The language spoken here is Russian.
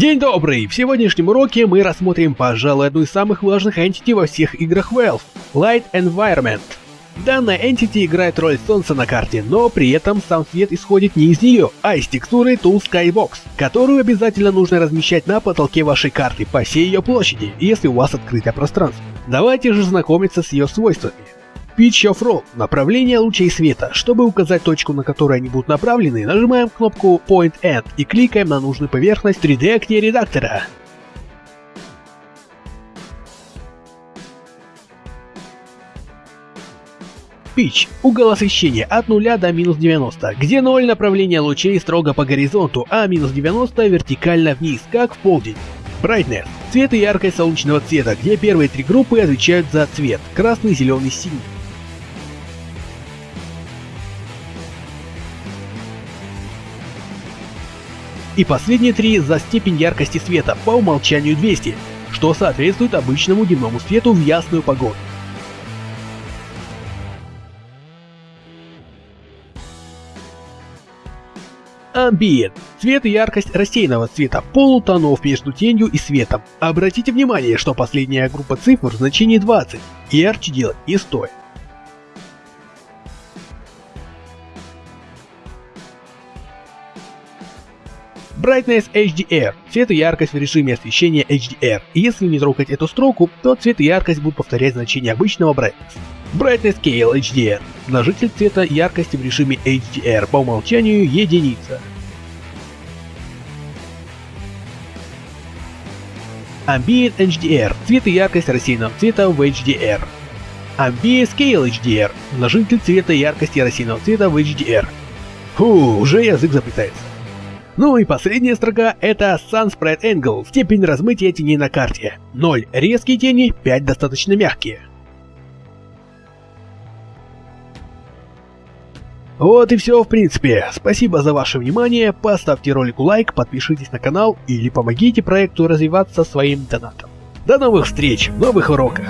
День добрый! В сегодняшнем уроке мы рассмотрим, пожалуй, одну из самых важных entity во всех играх Valve — Light Environment. Данная entity играет роль солнца на карте, но при этом сам свет исходит не из нее, а из текстуры Tool Skybox, которую обязательно нужно размещать на потолке вашей карты по всей ее площади, если у вас открытое пространство. Давайте же знакомиться с ее свойствами. Pitch of Roll – направление лучей света. Чтобы указать точку, на которую они будут направлены, нажимаем кнопку Point End и кликаем на нужную поверхность 3D окне редактора. Pitch – угол освещения от 0 до минус 90, где 0 направление лучей строго по горизонту, а минус 90 вертикально вниз, как в полдень. Brightness – цвет и яркость солнечного цвета, где первые три группы отвечают за цвет – красный, зеленый, синий. И последние три за степень яркости света, по умолчанию 200, что соответствует обычному дневному свету в ясную погоду. Ambient – цвет и яркость рассеянного цвета, полутонов между тенью и светом. Обратите внимание, что последняя группа цифр в значении 20, и ярче делать не стоит. Brightness HDR – цвет и яркость в режиме освещения HDR. И если не трогать эту строку, то цвет и яркость будут повторять значение обычного Brightness. Brightness Scale HDR – множитель цвета яркости в режиме HDR, по умолчанию единица. Ambient HDR – цвет и яркость рассеянного цвета в HDR. Ambient Scale HDR – множитель цвета и яркости рассеянного цвета в HDR. Фу, уже язык заплетается. Ну и последняя строка это Sunspread Angle, степень размытия теней на карте. 0 резкие тени, 5 достаточно мягкие. Вот и все в принципе. Спасибо за ваше внимание, поставьте ролику лайк, подпишитесь на канал или помогите проекту развиваться своим донатом. До новых встреч в новых уроках!